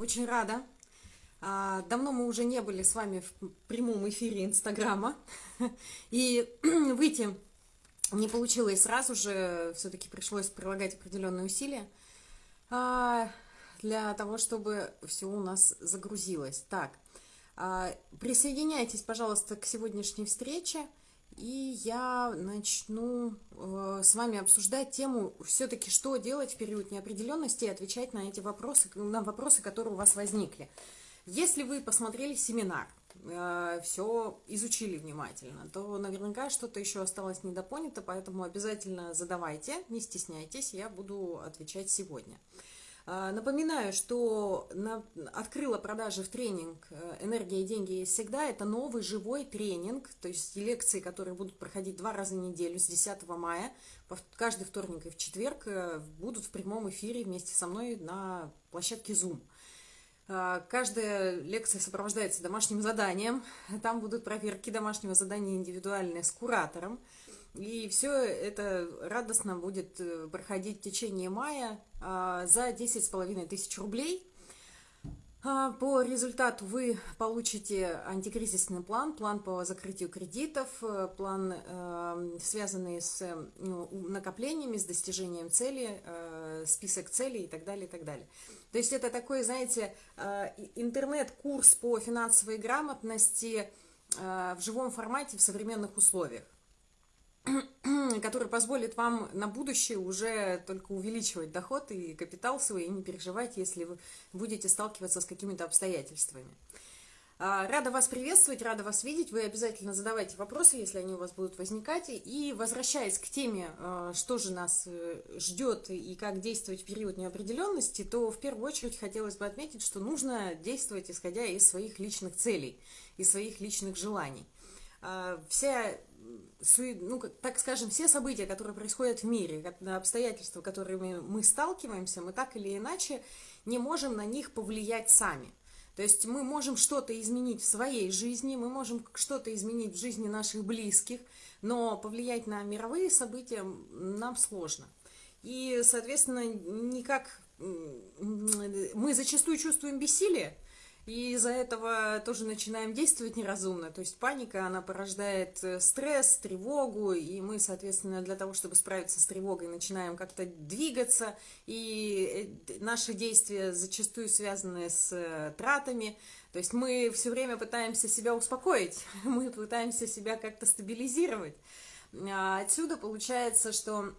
очень рада. А, давно мы уже не были с вами в прямом эфире Инстаграма. И выйти не получилось сразу же, все-таки пришлось прилагать определенные усилия а, для того, чтобы все у нас загрузилось. Так, а, присоединяйтесь, пожалуйста, к сегодняшней встрече. И я начну э, с вами обсуждать тему все-таки, что делать в период неопределенности и отвечать на эти вопросы, на вопросы, которые у вас возникли. Если вы посмотрели семинар, э, все изучили внимательно, то наверняка что-то еще осталось недопонято, поэтому обязательно задавайте, не стесняйтесь, я буду отвечать сегодня. А, напоминаю, что на, открыла продажи в тренинг э, «Энергия и деньги есть всегда». Это новый живой тренинг, то есть лекции, которые будут проходить два раза в неделю с 10 мая. Каждый вторник и в четверг э, будут в прямом эфире вместе со мной на площадке Zoom. А, каждая лекция сопровождается домашним заданием. Там будут проверки домашнего задания индивидуальные с куратором. И все это радостно будет э, проходить в течение мая а, за 10,5 тысяч рублей. А, по результату вы получите антикризисный план, план по закрытию кредитов, э, план, э, связанный с ну, накоплениями, с достижением цели, список целей и так далее, и так далее. То есть это такой, знаете, интернет-курс по финансовой грамотности в живом формате в современных условиях. который позволит вам на будущее уже только увеличивать доход и капитал свой, и не переживать, если вы будете сталкиваться с какими-то обстоятельствами. А, рада вас приветствовать, рада вас видеть. Вы обязательно задавайте вопросы, если они у вас будут возникать. И возвращаясь к теме, а, что же нас э, ждет и как действовать в период неопределенности, то в первую очередь хотелось бы отметить, что нужно действовать исходя из своих личных целей, из своих личных желаний. А, вся ну, так скажем, все события, которые происходят в мире, обстоятельства, которыми мы сталкиваемся, мы так или иначе не можем на них повлиять сами. То есть мы можем что-то изменить в своей жизни, мы можем что-то изменить в жизни наших близких, но повлиять на мировые события нам сложно. И, соответственно, никак мы зачастую чувствуем бессилие, и из-за этого тоже начинаем действовать неразумно. То есть паника, она порождает э, стресс, тревогу, и мы, соответственно, для того, чтобы справиться с тревогой, начинаем как-то двигаться, и э, наши действия зачастую связаны с э, тратами. То есть мы все время пытаемся себя успокоить, мы пытаемся себя как-то стабилизировать. А отсюда получается, что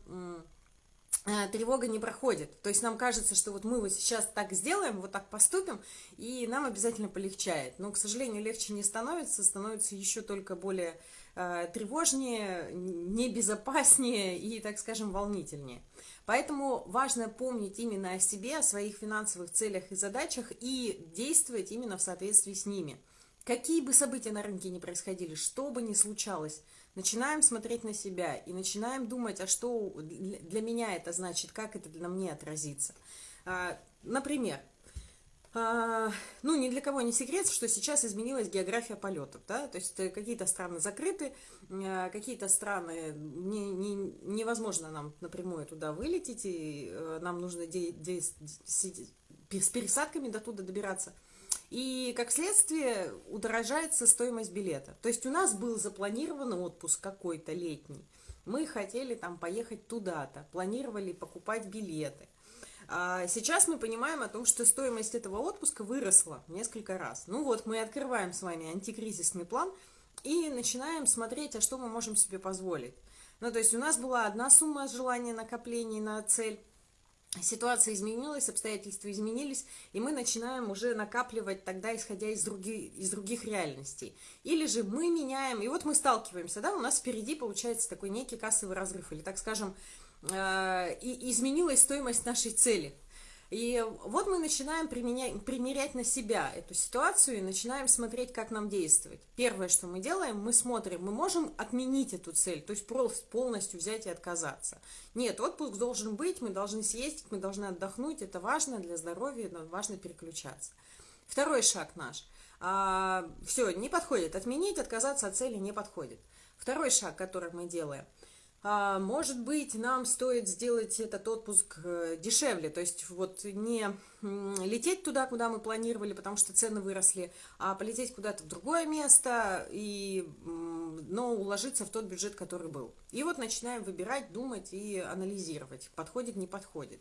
тревога не проходит. То есть нам кажется, что вот мы вот сейчас так сделаем, вот так поступим, и нам обязательно полегчает. Но, к сожалению, легче не становится, становится еще только более э, тревожнее, небезопаснее и, так скажем, волнительнее. Поэтому важно помнить именно о себе, о своих финансовых целях и задачах и действовать именно в соответствии с ними. Какие бы события на рынке ни происходили, что бы ни случалось – начинаем смотреть на себя и начинаем думать, а что для меня это значит, как это для мне отразится. А, например, а, ну, ни для кого не секрет, что сейчас изменилась география полетов, да, то есть э, какие-то страны закрыты, а, какие-то страны не, не, невозможно нам напрямую туда вылететь, и э, нам нужно де, де, с пересадками до туда добираться – и, как следствие, удорожается стоимость билета. То есть у нас был запланирован отпуск какой-то летний. Мы хотели там поехать туда-то, планировали покупать билеты. А сейчас мы понимаем о том, что стоимость этого отпуска выросла несколько раз. Ну вот, мы открываем с вами антикризисный план и начинаем смотреть, а что мы можем себе позволить. Ну, то есть у нас была одна сумма желания накоплений на цель, ситуация изменилась, обстоятельства изменились, и мы начинаем уже накапливать тогда, исходя из, други, из других реальностей. Или же мы меняем, и вот мы сталкиваемся, да, у нас впереди получается такой некий кассовый разрыв, или, так скажем, э, и изменилась стоимость нашей цели. И вот мы начинаем применять, примерять на себя эту ситуацию и начинаем смотреть, как нам действовать. Первое, что мы делаем, мы смотрим, мы можем отменить эту цель, то есть полностью взять и отказаться. Нет, отпуск должен быть, мы должны съездить, мы должны отдохнуть, это важно для здоровья, важно переключаться. Второй шаг наш. А, все, не подходит, отменить, отказаться от цели не подходит. Второй шаг, который мы делаем – может быть, нам стоит сделать этот отпуск э, дешевле, то есть вот не лететь туда, куда мы планировали, потому что цены выросли, а полететь куда-то в другое место, и, но уложиться в тот бюджет, который был. И вот начинаем выбирать, думать и анализировать, подходит, не подходит.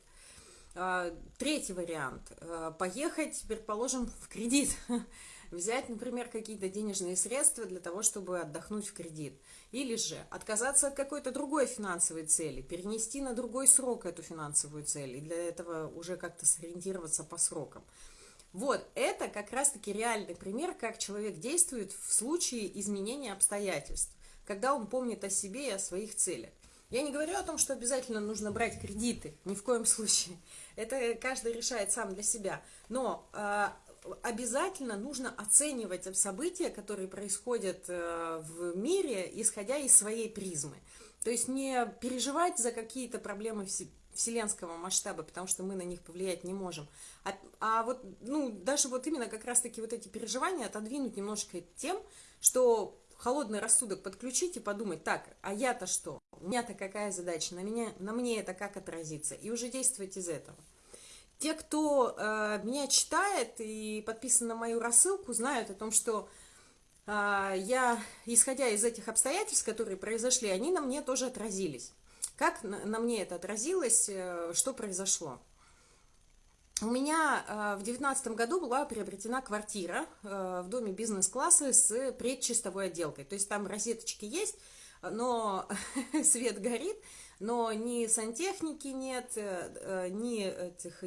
А, третий вариант. Э, поехать, предположим, в кредит. Взять, например, какие-то денежные средства для того, чтобы отдохнуть в кредит. Или же отказаться от какой-то другой финансовой цели, перенести на другой срок эту финансовую цель, и для этого уже как-то сориентироваться по срокам. Вот, это как раз-таки реальный пример, как человек действует в случае изменения обстоятельств, когда он помнит о себе и о своих целях. Я не говорю о том, что обязательно нужно брать кредиты, ни в коем случае. Это каждый решает сам для себя. Но э, обязательно нужно оценивать события, которые происходят э, в мире, исходя из своей призмы. То есть не переживать за какие-то проблемы вселенского масштаба, потому что мы на них повлиять не можем. А, а вот, ну, даже вот именно как раз-таки вот эти переживания отодвинуть немножко тем, что холодный рассудок подключить и подумать, так, а я-то что? У меня-то какая задача? На, меня, на мне это как отразится? И уже действовать из этого. Те, кто э, меня читает и подписан на мою рассылку, знают о том, что э, я, исходя из этих обстоятельств, которые произошли, они на мне тоже отразились. Как на, на мне это отразилось, э, что произошло? У меня э, в девятнадцатом году была приобретена квартира э, в доме бизнес-класса с предчистовой отделкой. То есть там розеточки есть, но свет горит, но ни сантехники нет, э, э, ни этих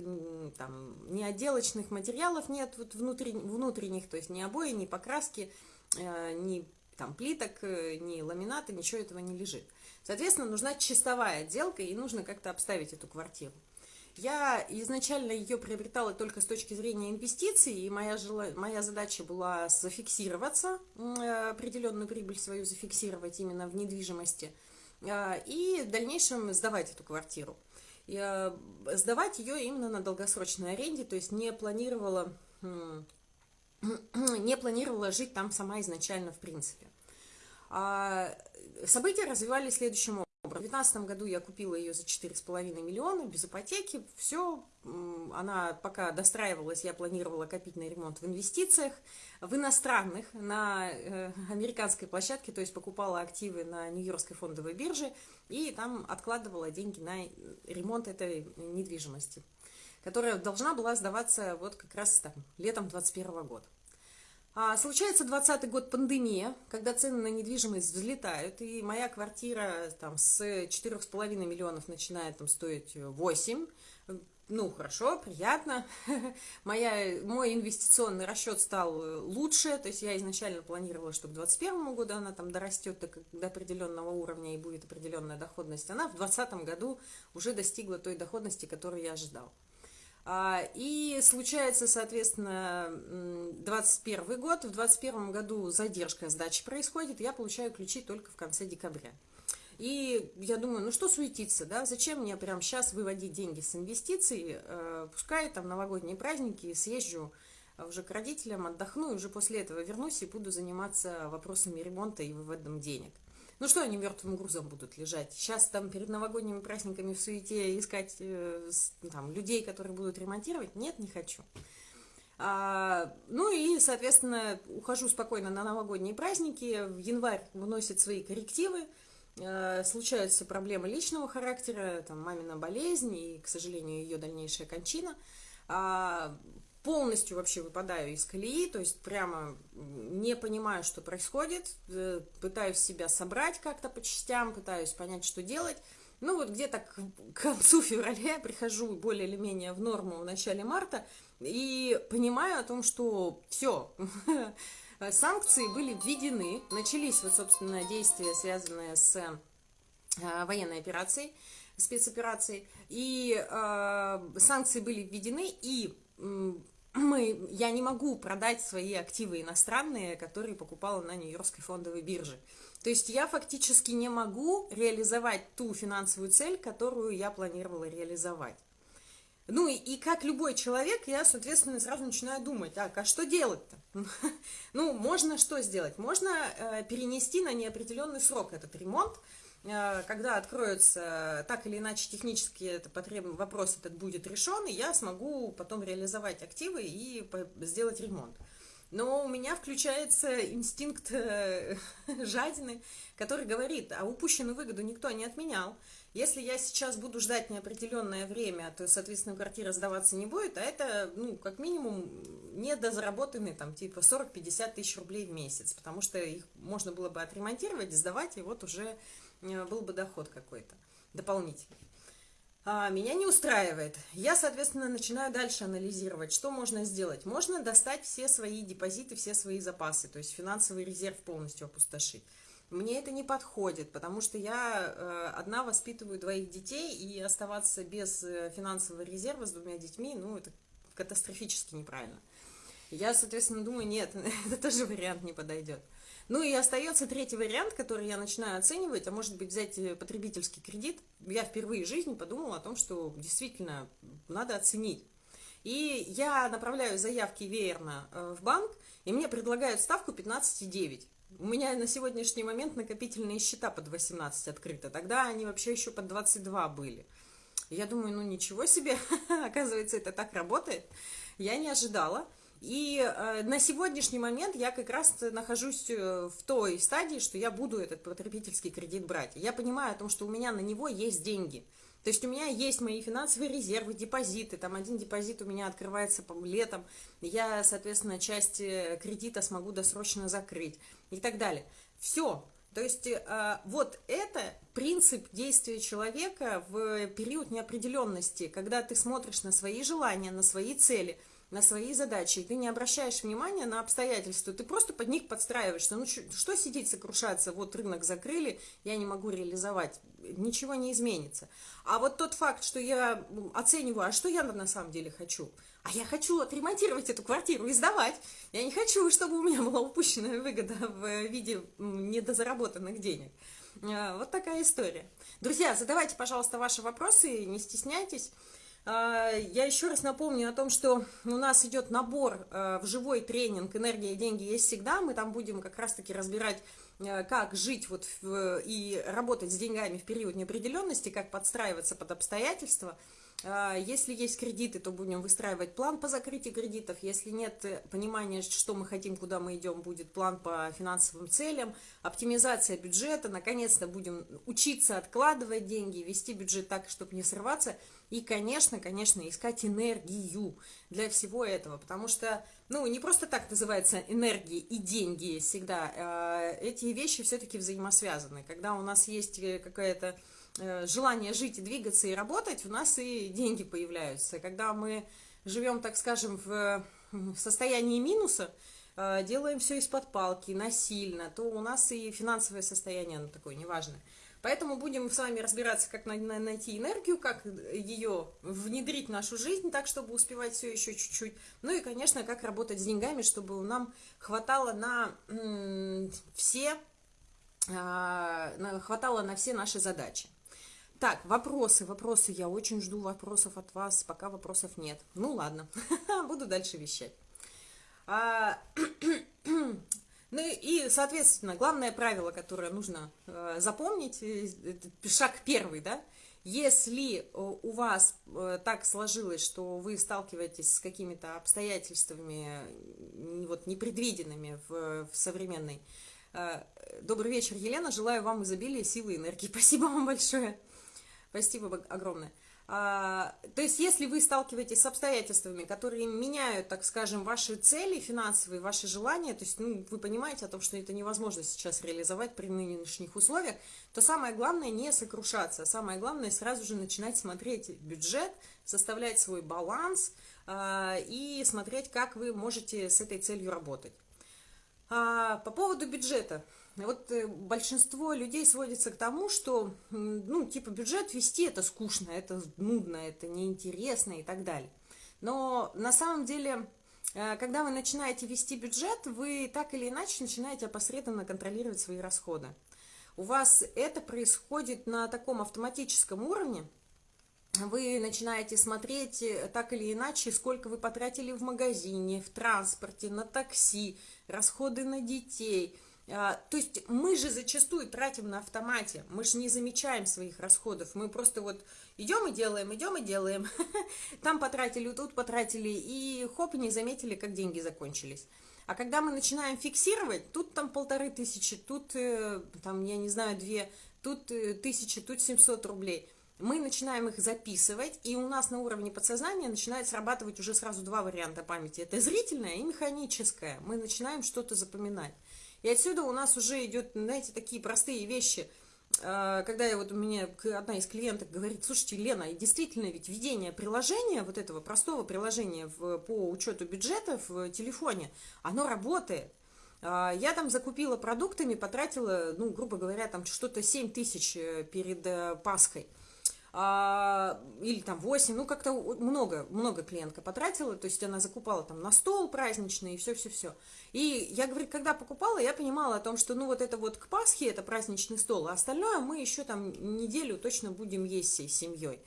там, ни отделочных материалов нет вот внутри, внутренних, то есть ни обои, ни покраски, э, ни там плиток, ни ламината, ничего этого не лежит. Соответственно, нужна чистовая отделка, и нужно как-то обставить эту квартиру. Я изначально ее приобретала только с точки зрения инвестиций, и моя, жела... моя задача была зафиксироваться, определенную прибыль свою зафиксировать именно в недвижимости – и в дальнейшем сдавать эту квартиру. И, а, сдавать ее именно на долгосрочной аренде, то есть не планировала, не планировала жить там сама изначально в принципе. А, события развивались следующим образом. В 2019 году я купила ее за 4,5 миллиона, без ипотеки, все, она пока достраивалась, я планировала копить на ремонт в инвестициях, в иностранных, на э, американской площадке, то есть покупала активы на Нью-Йоркской фондовой бирже и там откладывала деньги на ремонт этой недвижимости, которая должна была сдаваться вот как раз там летом 2021 года. А, случается 20 год пандемия, когда цены на недвижимость взлетают, и моя квартира там с 4,5 миллионов начинает там стоить 8. Ну, хорошо, приятно. Моя, мой инвестиционный расчет стал лучше, то есть я изначально планировала, что к 2021 году она там дорастет до, до определенного уровня и будет определенная доходность. Она в 2020 году уже достигла той доходности, которую я ожидал. А, и случается, соответственно, 21 год. В 21 году задержка сдачи происходит, я получаю ключи только в конце декабря. И я думаю, ну что суетиться, да, зачем мне прямо сейчас выводить деньги с инвестиций, э, пускай там новогодние праздники, съезжу уже к родителям, отдохну, и уже после этого вернусь и буду заниматься вопросами ремонта и выводом денег. Ну что они мертвым грузом будут лежать? Сейчас там перед новогодними праздниками в суете искать э, там, людей, которые будут ремонтировать? Нет, не хочу. А, ну и, соответственно, ухожу спокойно на новогодние праздники. В январь выносят свои коррективы. Э, случаются проблемы личного характера, там, мамина болезнь и, к сожалению, ее дальнейшая кончина. А, полностью вообще выпадаю из колеи, то есть прямо не понимаю, что происходит, э, пытаюсь себя собрать как-то по частям, пытаюсь понять, что делать. Ну вот где-то к концу февраля прихожу более или менее в норму в начале марта и понимаю о том, что все, санкции были введены, начались вот, собственно, действия, связанные с э, военной операцией, спецоперацией, и э, санкции были введены, и мы, я не могу продать свои активы иностранные, которые покупала на Нью-Йоркской фондовой бирже. То есть я фактически не могу реализовать ту финансовую цель, которую я планировала реализовать. Ну и, и как любой человек, я, соответственно, сразу начинаю думать, так, а что делать-то? Ну, можно что сделать? Можно э, перенести на неопределенный срок этот ремонт, когда откроется так или иначе технически это потреб... вопрос этот будет решен, и я смогу потом реализовать активы и сделать ремонт. Но у меня включается инстинкт э, жадины, который говорит, а упущенную выгоду никто не отменял. Если я сейчас буду ждать неопределенное время, то, соответственно, квартира сдаваться не будет, а это, ну, как минимум, недозаработанные, там, типа 40-50 тысяч рублей в месяц, потому что их можно было бы отремонтировать, сдавать, и вот уже э, был бы доход какой-то дополнительный. А, меня не устраивает. Я, соответственно, начинаю дальше анализировать, что можно сделать. Можно достать все свои депозиты, все свои запасы, то есть финансовый резерв полностью опустошить. Мне это не подходит, потому что я э, одна воспитываю двоих детей, и оставаться без э, финансового резерва с двумя детьми, ну, это катастрофически неправильно. Я, соответственно, думаю, нет, это тоже вариант не подойдет. Ну и остается третий вариант, который я начинаю оценивать, а может быть взять э, потребительский кредит. Я впервые в жизни подумала о том, что действительно надо оценить. И я направляю заявки веерно в банк, и мне предлагают ставку 15,9. У меня на сегодняшний момент накопительные счета под 18 открыты. Тогда они вообще еще под 22 были. Я думаю, ну ничего себе, оказывается, это так работает. Я не ожидала. И э, на сегодняшний момент я как раз нахожусь э, в той стадии, что я буду этот потребительский кредит брать. Я понимаю о том, что у меня на него есть деньги. То есть у меня есть мои финансовые резервы, депозиты, там один депозит у меня открывается по летом, я, соответственно, часть э, кредита смогу досрочно закрыть и так далее. Все. То есть э, вот это принцип действия человека в период неопределенности, когда ты смотришь на свои желания, на свои цели – на свои задачи, и ты не обращаешь внимания на обстоятельства, ты просто под них подстраиваешься. Ну, что сидеть, сокрушаться, вот рынок закрыли, я не могу реализовать, ничего не изменится. А вот тот факт, что я оцениваю, а что я на самом деле хочу? А я хочу отремонтировать эту квартиру и сдавать. Я не хочу, чтобы у меня была упущенная выгода в виде недозаработанных денег. А, вот такая история. Друзья, задавайте, пожалуйста, ваши вопросы, не стесняйтесь. А, я еще раз напомню о том, что у нас идет набор э, в живой тренинг «Энергия и деньги есть всегда». Мы там будем как раз-таки разбирать, э, как жить вот и работать с деньгами в период неопределенности, как подстраиваться под обстоятельства – если есть кредиты, то будем выстраивать план по закрытию кредитов. Если нет э, понимания, что мы хотим, куда мы идем, будет план по финансовым целям, оптимизация бюджета. Наконец-то будем учиться откладывать деньги, вести бюджет так, чтобы не срываться. И, конечно, конечно, искать энергию для всего этого. Потому что, ну, не просто так называется энергия и деньги всегда. А, эти вещи все-таки взаимосвязаны. Когда у нас есть э, какая-то желание жить и двигаться и работать, у нас и деньги появляются. Когда мы живем, так скажем, в состоянии минуса, э, делаем все из-под палки, насильно, то у нас и финансовое состояние, оно такое неважное. Поэтому будем с вами разбираться, как найти энергию, как ее внедрить в нашу жизнь, так, чтобы успевать все еще чуть-чуть. Ну и, конечно, как работать с деньгами, чтобы нам хватало на все, а, хватало на все наши задачи. Так, вопросы, вопросы. Я очень жду вопросов от вас, пока вопросов нет. Ну ладно, буду дальше вещать. А, ну и, соответственно, главное правило, которое нужно э, запомнить, э, шаг первый, да, если у вас э, так сложилось, что вы сталкиваетесь с какими-то обстоятельствами вот, непредвиденными в, в современной... Добрый вечер, Елена. Желаю вам изобилия, силы и энергии. Спасибо вам большое. Спасибо огромное. А, то есть, если вы сталкиваетесь с обстоятельствами, которые меняют, так скажем, ваши цели финансовые, ваши желания, то есть, ну, вы понимаете о том, что это невозможно сейчас реализовать при нынешних условиях, то самое главное не сокрушаться, самое главное сразу же начинать смотреть бюджет, составлять свой баланс а, и смотреть, как вы можете с этой целью работать. А, по поводу бюджета. Вот э, большинство людей сводится к тому, что, ну, типа, бюджет вести это скучно, это нудно, это неинтересно и так далее. Но на самом деле, э, когда вы начинаете вести бюджет, вы так или иначе начинаете опосредованно контролировать свои расходы. У вас это происходит на таком автоматическом уровне, вы начинаете смотреть э, так или иначе, сколько вы потратили в магазине, в транспорте, на такси, расходы на детей – А, то есть мы же зачастую тратим на автомате, мы же не замечаем своих расходов, мы просто вот идем и делаем, идем и делаем, там потратили, тут потратили, и хоп, не заметили, как деньги закончились. А когда мы начинаем фиксировать, тут там полторы тысячи, тут э, там, я не знаю, две, тут э, тысячи, тут 700 рублей, мы начинаем их записывать, и у нас на уровне подсознания начинает срабатывать уже сразу два варианта памяти. Это зрительная и механическая. Мы начинаем что-то запоминать. И отсюда у нас уже идет, знаете, такие простые вещи. А, когда я вот у меня одна из клиенток говорит, слушайте, Лена, действительно ведь введение приложения, вот этого простого приложения в, по учету бюджета в телефоне, оно работает. А, я там закупила продуктами, потратила, ну, грубо говоря, там что-то 7 тысяч э, перед э, Пасхой или там 8, ну как-то много, много клиентка потратила, то есть она закупала там на стол праздничный и все-все-все. И я, говорю, когда покупала, я понимала о том, что ну вот это вот к Пасхе это праздничный стол, а остальное мы еще там неделю точно будем есть всей семьей.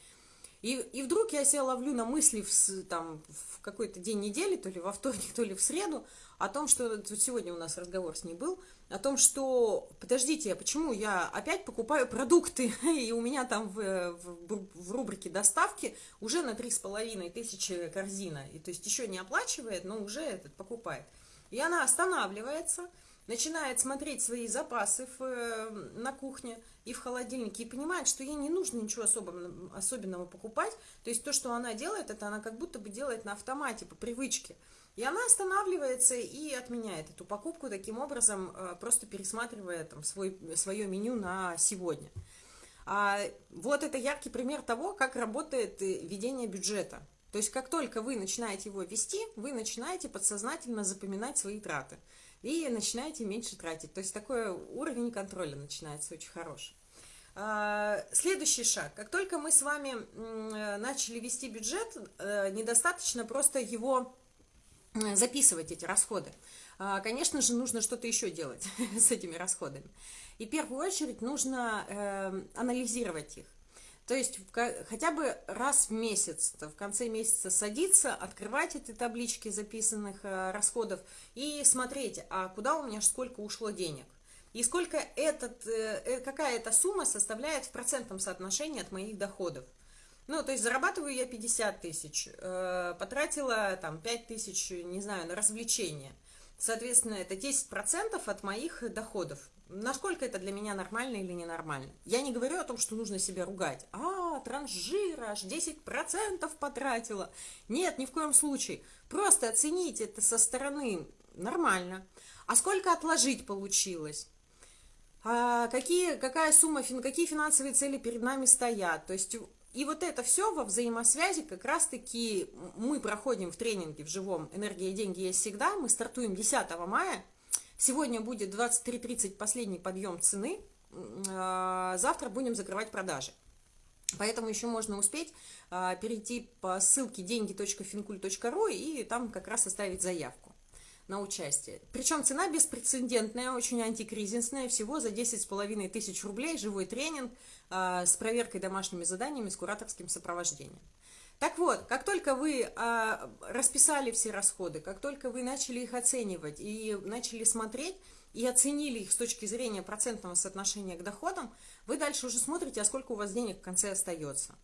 И, и вдруг я себя ловлю на мысли в, там, в какой-то день недели, то ли во вторник, то ли в среду, о том, что сегодня у нас разговор с ней был, о том, что, подождите, а почему я опять покупаю продукты, и у меня там в, в, в рубрике доставки уже на три с половиной тысячи корзина, и то есть еще не оплачивает, но уже этот покупает. И она останавливается, начинает смотреть свои запасы в, э, на кухне и в холодильнике и понимает, что ей не нужно ничего особенного, особенного покупать. То есть то, что она делает, это она как будто бы делает на автомате, по привычке. И она останавливается и отменяет эту покупку, таким образом э, просто пересматривая там, свой, свое меню на сегодня. А, вот это яркий пример того, как работает э, ведение бюджета. То есть как только вы начинаете его вести, вы начинаете подсознательно запоминать свои траты и начинаете меньше тратить. То есть такой уровень контроля начинается очень хороший. А, следующий шаг. Как только мы с вами э, начали вести бюджет, недостаточно просто его записывать, эти расходы. А, конечно же, нужно что-то еще делать с этими расходами. И в первую очередь нужно анализировать их. То есть хотя бы раз в месяц, в конце месяца садиться, открывать эти таблички записанных э, расходов и смотреть, а куда у меня сколько ушло денег. И сколько этот, э, э, какая эта сумма составляет в процентном соотношении от моих доходов. Ну, то есть зарабатываю я 50 тысяч, потратила там 5 тысяч, не знаю, на развлечения. Соответственно, это 10% от моих доходов насколько это для меня нормально или ненормально. Я не говорю о том, что нужно себя ругать. А, транжир аж 10% потратила. Нет, ни в коем случае. Просто оцените это со стороны нормально. А сколько отложить получилось? А какие, какая сумма, какие финансовые цели перед нами стоят? То есть и вот это все во взаимосвязи как раз-таки мы проходим в тренинге в живом «Энергия и деньги есть всегда». Мы стартуем 10 мая Сегодня будет 23.30 последний подъем цены, а, завтра будем закрывать продажи. Поэтому еще можно успеть а, перейти по ссылке деньги.финкуль.ру и там как раз оставить заявку на участие. Причем цена беспрецедентная, очень антикризисная, всего за 10,5 тысяч рублей, живой тренинг а, с проверкой домашними заданиями, с кураторским сопровождением. Так вот, как только вы а, расписали все расходы, как только вы начали их оценивать и начали смотреть, и оценили их с точки зрения процентного соотношения к доходам, вы дальше уже смотрите, а сколько у вас денег в конце остается.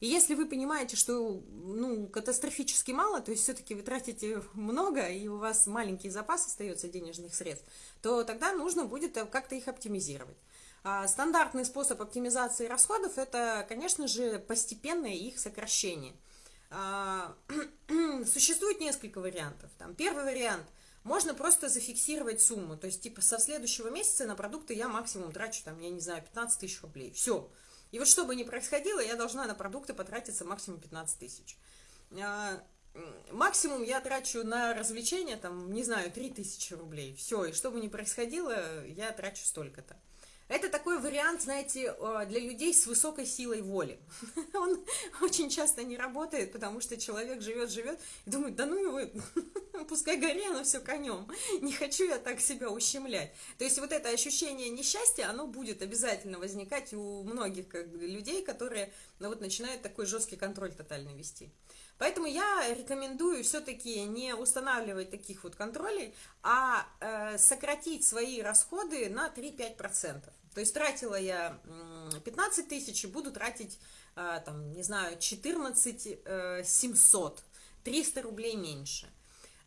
И если вы понимаете, что ну, катастрофически мало, то есть все-таки вы тратите много, и у вас маленький запас остается денежных средств, то тогда нужно будет как-то их оптимизировать. А стандартный способ оптимизации расходов – это, конечно же, постепенное их сокращение. А, существует несколько вариантов. Там, первый вариант – можно просто зафиксировать сумму. То есть, типа, со следующего месяца на продукты я максимум трачу, там, я не знаю, 15 тысяч рублей. Все. И вот что бы ни происходило, я должна на продукты потратиться максимум 15 тысяч. А, максимум я трачу на развлечения, там, не знаю, 3 тысячи рублей. Все, и что бы ни происходило, я трачу столько-то. Это такой вариант, знаете, э, для людей с высокой силой воли. Он очень часто не работает, потому что человек живет, живет и думает, да ну его, пускай горе, оно все конем. Не хочу я так себя ущемлять. То есть вот это ощущение несчастья, оно будет обязательно возникать у многих людей, которые ну, вот, начинают такой жесткий контроль тотально вести. Поэтому я рекомендую все-таки не устанавливать таких вот контролей, а э, сократить свои расходы на 3-5%. То есть тратила я 15 тысяч и буду тратить, э, там, не знаю, 14 э, 700, 300 рублей меньше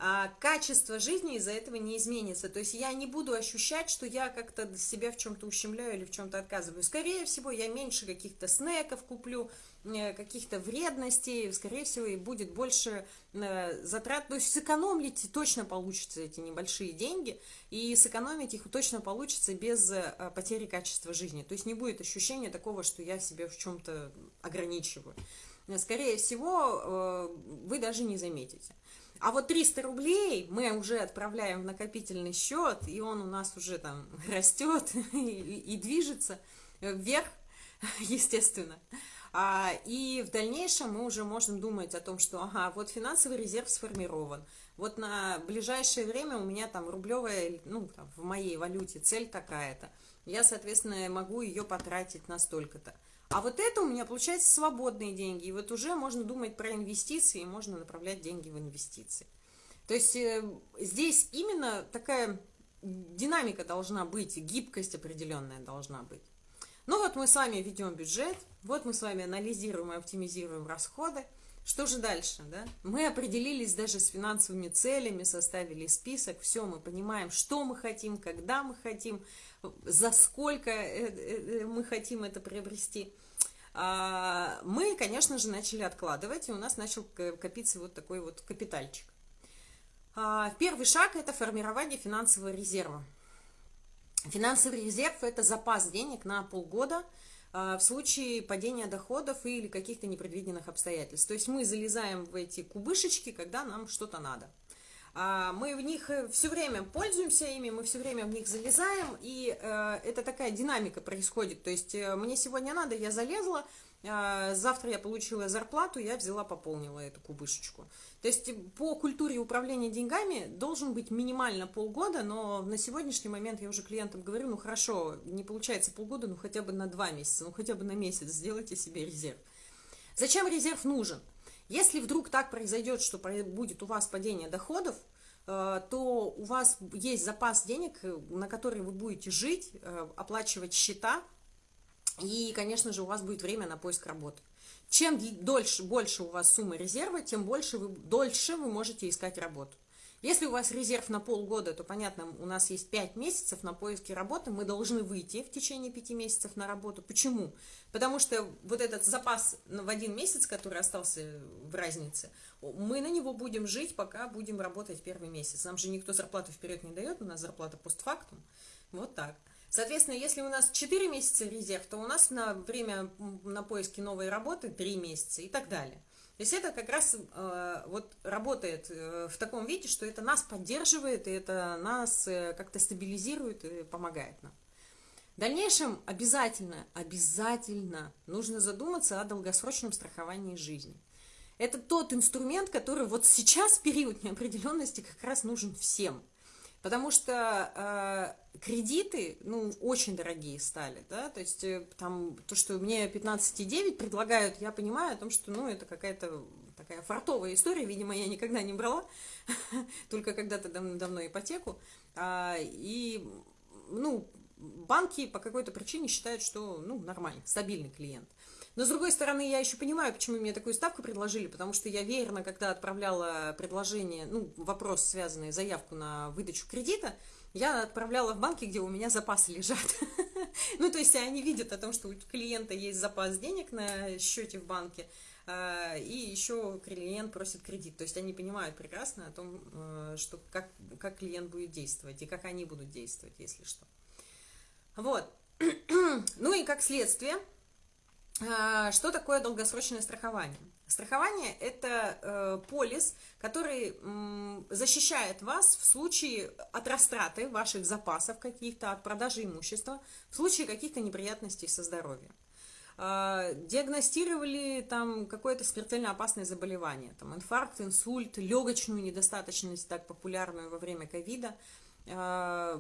а качество жизни из-за этого не изменится. То есть я не буду ощущать, что я как-то себя в чем-то ущемляю или в чем-то отказываю. Скорее всего, я меньше каких-то снеков куплю, э, каких-то вредностей, скорее всего, и будет больше э, затрат. То есть сэкономить точно получится эти небольшие деньги, и сэкономить их точно получится без э, потери качества жизни. То есть не будет ощущения такого, что я себя в чем-то ограничиваю. Скорее всего, вы даже не заметите. А вот 300 рублей мы уже отправляем в накопительный счет, и он у нас уже там растет и, движется вверх, естественно. А, и в дальнейшем мы уже можем думать о том, что, ага, вот финансовый резерв сформирован, вот на ближайшее время у меня там рублевая, ну, там, в моей валюте цель такая-то, я, соответственно, могу ее потратить на столько-то. А вот это у меня получается свободные деньги. И вот уже можно думать про инвестиции, и можно направлять деньги в инвестиции. То есть э, здесь именно такая динамика должна быть, гибкость определенная должна быть. Ну вот мы с вами ведем бюджет, вот мы с вами анализируем и оптимизируем расходы. Что же дальше, да? Мы определились даже с финансовыми целями, составили список, все, мы понимаем, что мы хотим, когда мы хотим, за сколько э, э, мы хотим это приобрести. А, мы, конечно же, начали откладывать, и у нас начал копиться вот такой вот капитальчик. А, первый шаг – это формирование финансового резерва. Финансовый резерв – это запас денег на полгода в случае падения доходов или каких-то непредвиденных обстоятельств. То есть мы залезаем в эти кубышечки, когда нам что-то надо – а, мы в них э, все время пользуемся ими, мы все время в них залезаем, и э, это такая динамика происходит. То есть э, мне сегодня надо, я залезла, завтра я получила зарплату, я взяла, пополнила эту кубышечку. То есть по культуре управления деньгами должен быть минимально полгода, но на сегодняшний момент я уже клиентам говорю, ну хорошо, не получается полгода, ну хотя бы на два месяца, ну хотя бы на месяц сделайте себе резерв. Зачем резерв нужен? Если вдруг так произойдет, что будет у вас падение доходов, э, то у вас есть запас денег, э, на который вы будете жить, э, оплачивать счета, и, конечно же, у вас будет время на поиск работы. Чем дольше, больше у вас сумма резерва, тем больше вы, дольше вы можете искать работу. Если у вас резерв на полгода, то, понятно, у нас есть 5 месяцев на поиски работы, мы должны выйти в течение 5 месяцев на работу. Почему? Потому что вот этот запас в один месяц, который остался в разнице, мы на него будем жить, пока будем работать первый месяц. Нам же никто зарплату вперед не дает, у нас зарплата постфактум. Вот так. Соответственно, если у нас 4 месяца резерв, то у нас на время на поиски новой работы 3 месяца и так далее. То есть это как раз э, вот работает э, в таком виде, что это нас поддерживает, и это нас э, как-то стабилизирует и помогает нам. В дальнейшем обязательно, обязательно нужно задуматься о долгосрочном страховании жизни. Это тот инструмент, который вот сейчас, в период неопределенности, как раз нужен всем – Потому что э, кредиты, ну, очень дорогие стали, да, то есть э, там то, что мне 15,9 предлагают, я понимаю о том, что, ну, это какая-то такая фартовая история, видимо, я никогда не брала, только когда-то дав давно ипотеку, а, и, ну, банки по какой-то причине считают, что, ну, нормально, стабильный клиент. Но, с другой стороны, я еще понимаю, почему мне такую ставку предложили, потому что я верно, когда отправляла предложение, ну, вопрос, связанный, заявку на выдачу кредита, я отправляла в банки, где у меня запасы лежат. Ну, то есть они видят о том, что у клиента есть запас денег на счете в банке, а, и еще клиент просит кредит. То есть они понимают прекрасно о том, э, что как, как клиент будет действовать и как они будут действовать, если что. Вот. Ну и как следствие, что такое долгосрочное страхование? Страхование – это э, полис, который защищает вас в случае от растраты ваших запасов каких-то, от продажи имущества, в случае каких-то неприятностей со здоровьем. Э, диагностировали там какое-то смертельно опасное заболевание, там инфаркт, инсульт, легочную недостаточность, так популярную во время ковида, э,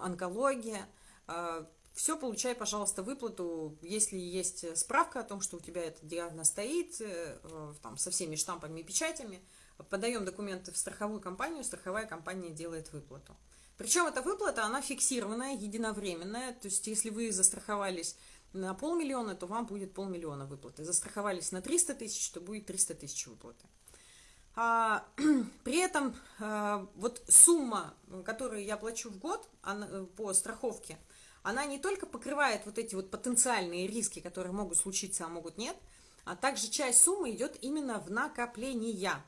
онкология – все, получай, пожалуйста, выплату, если есть справка о том, что у тебя этот диагноз стоит, э, там, со всеми штампами и печатями, подаем документы в страховую компанию, страховая компания делает выплату. Причем эта выплата, она фиксированная, единовременная, то есть если вы застраховались на полмиллиона, то вам будет полмиллиона выплаты. Застраховались на 300 тысяч, то будет 300 тысяч выплаты. А, при этом а, вот сумма, которую я плачу в год она, э, по страховке, она не только покрывает вот эти вот потенциальные риски, которые могут случиться, а могут нет, а также часть суммы идет именно в накопления.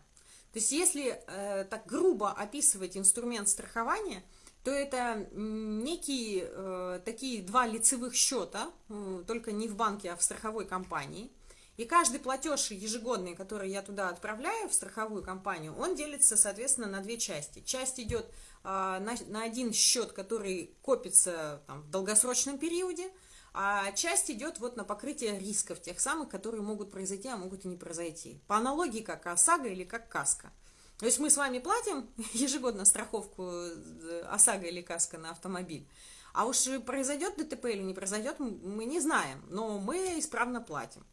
То есть если э, так грубо описывать инструмент страхования – то это некие э, такие два лицевых счета, э, только не в банке, а в страховой компании. И каждый платеж ежегодный, который я туда отправляю в страховую компанию, он делится, соответственно, на две части. Часть идет на, на один счет, который копится там, в долгосрочном периоде, а часть идет вот на покрытие рисков, тех самых, которые могут произойти, а могут и не произойти. По аналогии как ОСАГО или как КАСКО. То есть мы с вами платим ежегодно страховку э, ОСАГО или КАСКО на автомобиль. А уж произойдет ДТП или не произойдет, мы не знаем, но мы исправно платим.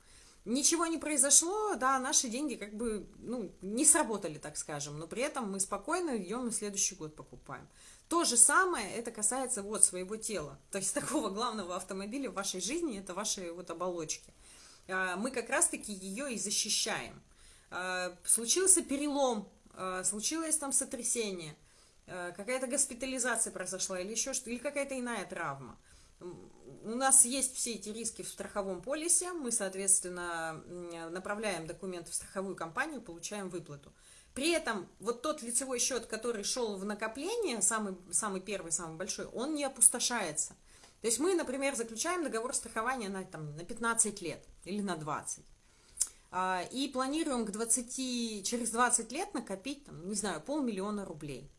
Ничего не произошло, да, наши деньги как бы, ну, не сработали, так скажем, но при этом мы спокойно идем и следующий год покупаем. То же самое это касается вот своего тела, то есть такого главного автомобиля в вашей жизни, это ваши вот оболочки. А, мы как раз-таки ее и защищаем. А, случился перелом Э, случилось там сотрясение, какая-то госпитализация произошла или еще что-то, или какая-то иная травма. У нас есть все эти риски в страховом полисе, мы, соответственно, направляем документы в страховую компанию, получаем выплату. При этом вот тот лицевой счет, который шел в накопление, самый, самый первый, самый большой, он не опустошается. То есть мы, например, заключаем договор страхования на, там, на 15 лет или на 20. А, и планируем к 20, через 20 лет накопить, там, не знаю, полмиллиона рублей.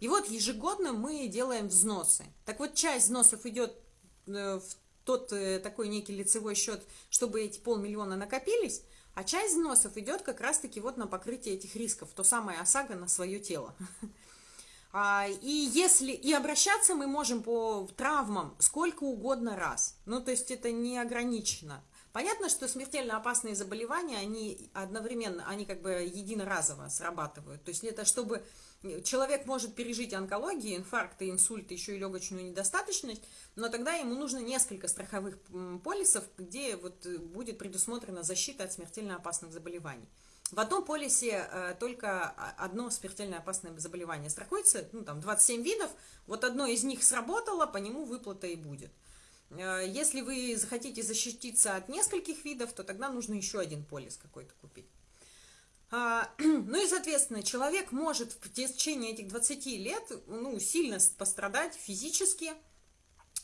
И вот ежегодно мы делаем взносы. Так вот, часть взносов идет в тот э, такой некий лицевой счет, чтобы эти полмиллиона накопились, а часть взносов идет как раз-таки вот на покрытие этих рисков, то самое ОСАГО на свое тело. А, и если и обращаться мы можем по травмам сколько угодно раз. Ну, то есть это не ограничено. Понятно, что смертельно опасные заболевания, они одновременно, они как бы единоразово срабатывают. То есть это чтобы человек может пережить онкологию, инфаркт, инсульт, еще и легочную недостаточность, но тогда ему нужно несколько страховых полисов, где вот будет предусмотрена защита от смертельно опасных заболеваний. В одном полисе э, только одно смертельно опасное заболевание страхуется, ну там 27 видов, вот одно из них сработало, по нему выплата и будет. Э, если вы захотите защититься от нескольких видов, то тогда нужно еще один полис какой-то купить. А, ну и, соответственно, человек может в течение этих 20 лет ну, сильно пострадать физически,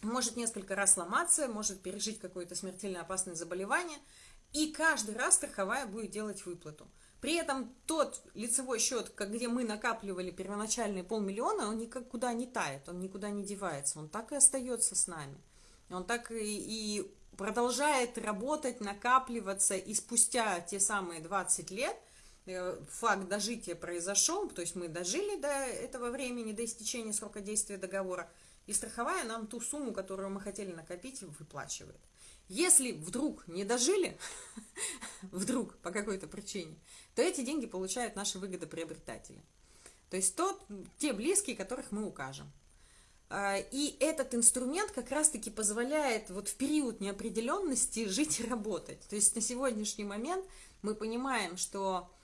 может несколько раз сломаться, может пережить какое-то смертельно опасное заболевание, и каждый раз страховая будет делать выплату. При этом тот лицевой счет, где мы накапливали первоначальные полмиллиона, он никуда не тает, он никуда не девается, он так и остается с нами. Он так и, и продолжает работать, накапливаться, и спустя те самые 20 лет факт дожития произошел, то есть мы дожили до этого времени, до истечения срока действия договора, и страховая нам ту сумму, которую мы хотели накопить, выплачивает. Если вдруг не дожили, вдруг по какой-то причине, то эти деньги получают наши выгодоприобретатели. То есть тот, те близкие, которых мы укажем. А, и этот инструмент как раз-таки позволяет вот в период неопределенности жить и работать. То есть на сегодняшний момент мы понимаем, что э,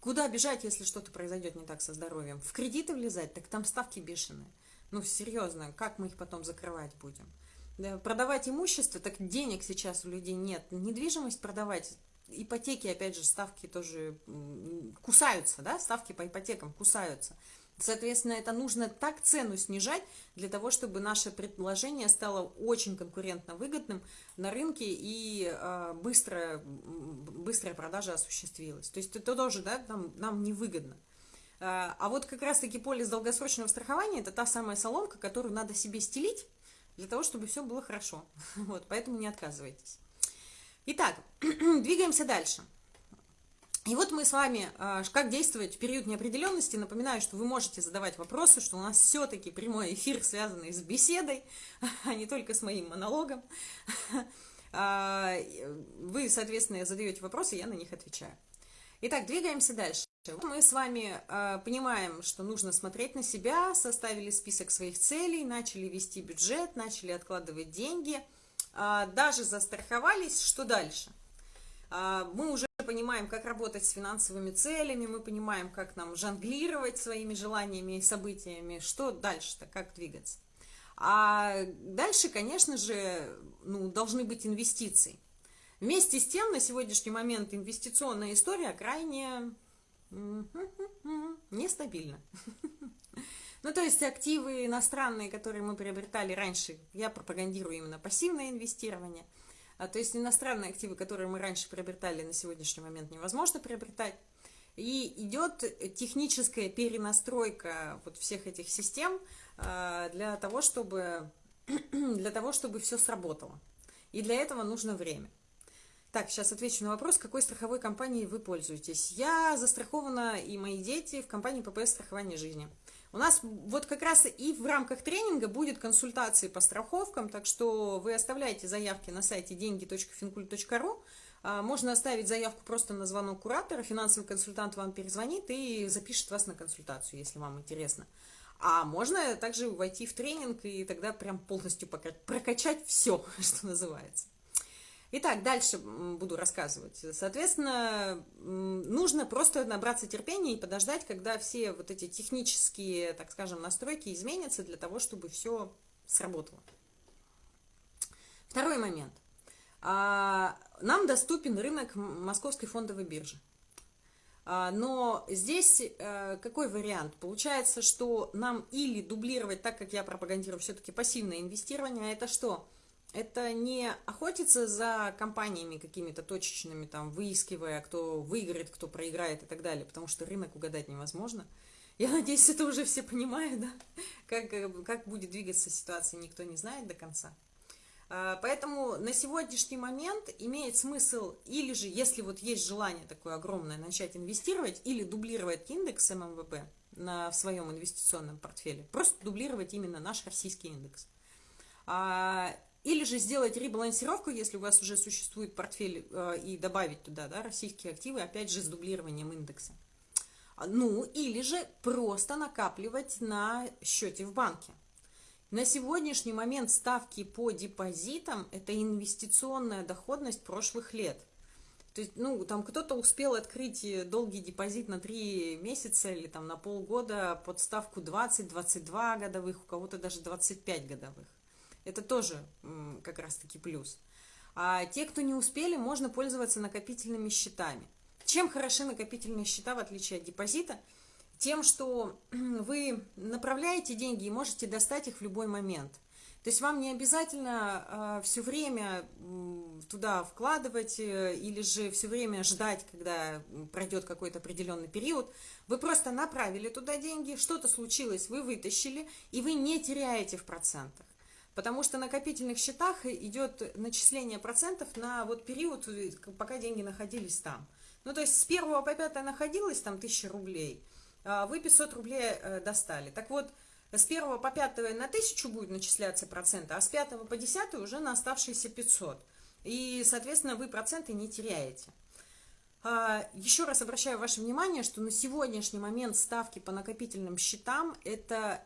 куда бежать, если что-то произойдет не так со здоровьем? В кредиты влезать, так там ставки бешеные. Ну, серьезно, как мы их потом закрывать будем? Да, продавать имущество, так денег сейчас у людей нет. Недвижимость продавать, ипотеки, опять же, ставки тоже кусаются, да, ставки по ипотекам кусаются. Соответственно, это нужно так цену снижать, для того, чтобы наше предложение стало очень конкурентно выгодным на рынке и э, быстрая, быстрая продажа осуществилась. То есть это тоже да, нам, нам невыгодно. Э, а вот как раз-таки полис долгосрочного страхования – это та самая соломка, которую надо себе стелить, для того, чтобы все было хорошо. Вот, поэтому не отказывайтесь. Итак, двигаемся дальше. И вот мы с вами, а, как действовать в период неопределенности, напоминаю, что вы можете задавать вопросы, что у нас все-таки прямой эфир, связанный с беседой, а не только с моим монологом. А, вы, соответственно, задаете вопросы, я на них отвечаю. Итак, двигаемся дальше. Мы с вами э, понимаем, что нужно смотреть на себя, составили список своих целей, начали вести бюджет, начали откладывать деньги, даже застраховались. Что дальше? Э, мы уже понимаем, как работать с финансовыми целями, мы понимаем, как нам жонглировать своими желаниями и событиями. Что дальше-то, как двигаться? А дальше, конечно же, ну, должны быть инвестиции. Вместе с тем, на сегодняшний момент инвестиционная история крайне нестабильна. Ну, то есть активы иностранные, которые мы приобретали раньше, я пропагандирую именно пассивное инвестирование. А, то есть иностранные активы, которые мы раньше приобретали, на сегодняшний момент невозможно приобретать. И идет техническая перенастройка вот всех этих систем а, для того, чтобы, для того, чтобы все сработало. И для этого нужно время. Так, сейчас отвечу на вопрос, какой страховой компанией вы пользуетесь. Я застрахована и мои дети в компании ППС страхования жизни. У нас вот как раз и в рамках тренинга будет консультации по страховкам, так что вы оставляете заявки на сайте деньги.финкульт.ру. А, можно оставить заявку просто на звонок куратора, финансовый консультант вам перезвонит и запишет вас на консультацию, если вам интересно. А можно также войти в тренинг и тогда прям полностью прокачать все, что называется. Итак, дальше буду рассказывать. Соответственно, нужно просто набраться терпения и подождать, когда все вот эти технические, так скажем, настройки изменятся для того, чтобы все сработало. Второй момент. А, нам доступен рынок Московской фондовой биржи. А, но здесь э, какой вариант? Получается, что нам или дублировать, так как я пропагандирую все-таки пассивное инвестирование, а это что? Это не охотиться за компаниями какими-то точечными, там, выискивая, кто выиграет, кто проиграет и так далее, потому что рынок угадать невозможно. Я надеюсь, это уже все понимают, да? Как, как будет двигаться ситуация, никто не знает до конца. А, поэтому на сегодняшний момент имеет смысл, или же, если вот есть желание такое огромное, начать инвестировать, или дублировать индекс ММВБ на, в своем инвестиционном портфеле, просто дублировать именно наш российский индекс. Или же сделать ребалансировку, если у вас уже существует портфель, э, и добавить туда да, российские активы, опять же, с дублированием индекса. А, ну, или же просто накапливать на счете в банке. На сегодняшний момент ставки по депозитам – это инвестиционная доходность прошлых лет. То есть, ну, там кто-то успел открыть долгий депозит на 3 месяца или там на полгода под ставку 20-22 годовых, у кого-то даже 25 годовых. Это тоже как раз-таки плюс. А те, кто не успели, можно пользоваться накопительными счетами. Чем хороши накопительные счета, в отличие от депозита? Тем, что вы направляете деньги и можете достать их в любой момент. То есть вам не обязательно э, все время э, туда вкладывать э, или же все время ждать, когда пройдет какой-то определенный период. Вы просто направили туда деньги, что-то случилось, вы вытащили, и вы не теряете в процентах. Потому что на накопительных счетах идет начисление процентов на вот период, пока деньги находились там. Ну, то есть с 1 по 5 находилось там 1000 рублей, а вы 500 рублей э, достали. Так вот, с 1 по 5 на 1000 будет начисляться проценты, а с 5 по 10 уже на оставшиеся 500. И, соответственно, вы проценты не теряете. А, еще раз обращаю ваше внимание, что на сегодняшний момент ставки по накопительным счетам – это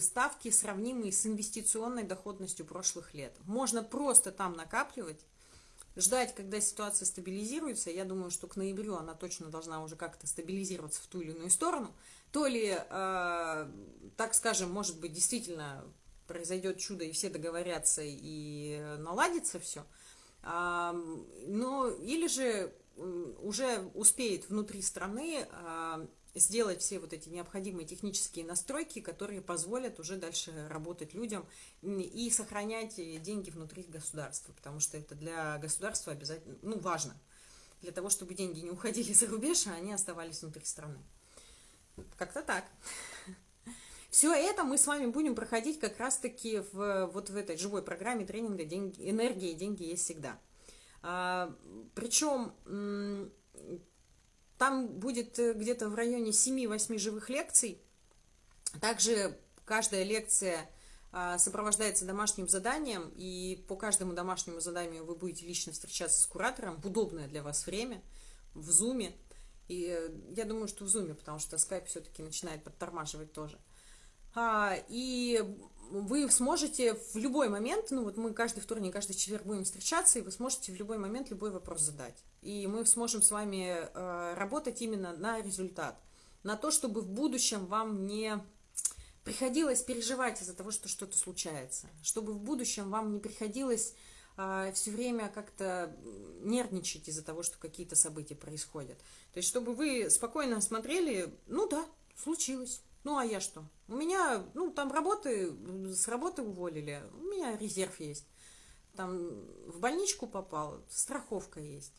ставки, сравнимые с инвестиционной доходностью прошлых лет. Можно просто там накапливать, ждать, когда ситуация стабилизируется. Я думаю, что к ноябрю она точно должна уже как-то стабилизироваться в ту или иную сторону. То ли, э, так скажем, может быть, действительно произойдет чудо, и все договорятся, и наладится все. А, но, или же уже успеет внутри страны а, сделать все вот эти необходимые технические настройки, которые позволят уже дальше работать людям и сохранять деньги внутри государства, потому что это для государства обязательно, ну, важно, для того, чтобы деньги не уходили за рубеж, а они оставались внутри страны. Как-то так. Все это мы с вами будем проходить как раз-таки в, вот в этой живой программе тренинга деньги, «Энергия и деньги есть всегда». А, причем Там будет э, где-то в районе 7-8 живых лекций. Также каждая лекция а, сопровождается домашним заданием, и по каждому домашнему заданию вы будете лично встречаться с куратором в удобное для вас время, в зуме. И э, я думаю, что в зуме, потому что скайп все-таки начинает подтормаживать тоже. А, и вы сможете в любой момент, ну вот мы каждый вторник, каждый четверг будем встречаться, и вы сможете в любой момент любой вопрос задать. И мы сможем с вами э, работать именно на результат, на то, чтобы в будущем вам не приходилось переживать из-за того, что что-то случается, чтобы в будущем вам не приходилось э, все время как-то нервничать из-за того, что какие-то события происходят. То есть, чтобы вы спокойно смотрели, ну да, случилось, ну, а я что? У меня, ну, там работы, с работы уволили, у меня резерв есть. Там в больничку попал, страховка есть.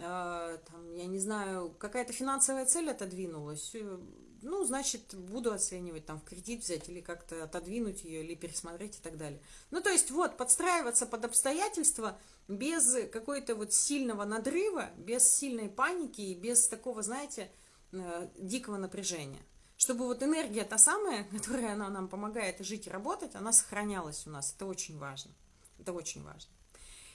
А, там, я не знаю, какая-то финансовая цель отодвинулась. Э, ну, значит, буду оценивать, там, в кредит взять или как-то отодвинуть ее, или пересмотреть и так далее. Ну, то есть, вот, подстраиваться под обстоятельства без какой-то вот сильного надрыва, без сильной паники и без такого, знаете, э, дикого напряжения чтобы вот энергия та самая, которая она нам помогает жить и работать, она сохранялась у нас. Это очень важно. Это очень важно.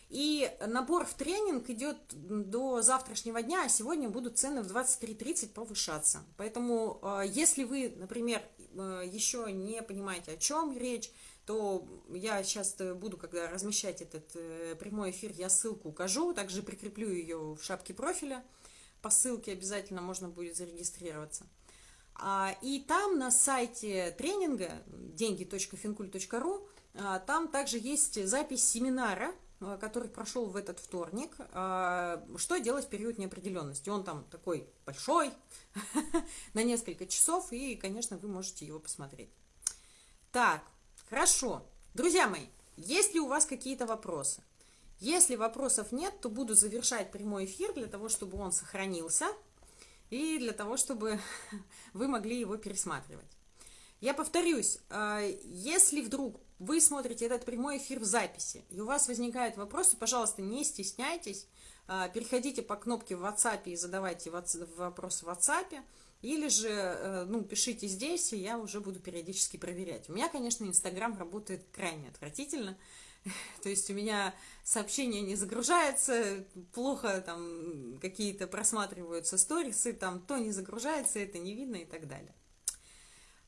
И набор в тренинг идет до завтрашнего дня, а сегодня будут цены в 23.30 повышаться. Поэтому, э, если вы, например, э, еще не понимаете, о чем речь, то я сейчас буду, когда размещать этот э, прямой эфир, я ссылку укажу, также прикреплю ее в шапке профиля. По ссылке обязательно можно будет зарегистрироваться. А, и там на сайте тренинга деньги.финкуль.ру а, там также есть запись семинара, а, который прошел в этот вторник, что делать в период неопределенности. Он там такой большой, на несколько часов, и, конечно, вы можете его посмотреть. Так, хорошо. Друзья мои, есть ли у вас какие-то вопросы? Если вопросов нет, то буду завершать прямой эфир для того, чтобы он сохранился – и для того, чтобы вы могли его пересматривать. Я повторюсь, а, если вдруг вы смотрите этот прямой эфир в записи, и у вас возникают вопросы, пожалуйста, не стесняйтесь, а, переходите по кнопке в WhatsApp и задавайте вопросы в WhatsApp, или же, э, ну, пишите здесь, и я уже буду периодически проверять. У меня, конечно, Инстаграм работает крайне отвратительно, То есть у меня сообщения не загружаются, плохо там какие-то просматриваются сторисы, там то не загружается, это не видно и так далее.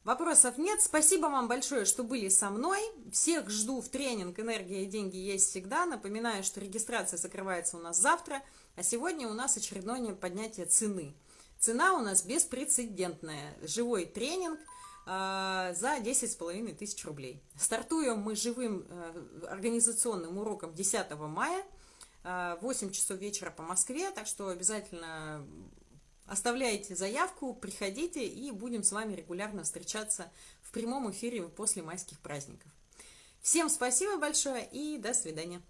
Вопросов нет. Спасибо вам большое, что были со мной. Всех жду в тренинг «Энергия и деньги есть всегда». Напоминаю, что регистрация закрывается у нас завтра, а сегодня у нас очередное поднятие цены. Цена у нас беспрецедентная. Живой тренинг – за 10,5 тысяч рублей. Стартуем мы живым э, организационным уроком 10 мая, 8 а, часов вечера по Москве, так что обязательно оставляйте заявку, приходите и будем с вами регулярно встречаться в прямом эфире после майских праздников. Всем спасибо большое и до свидания.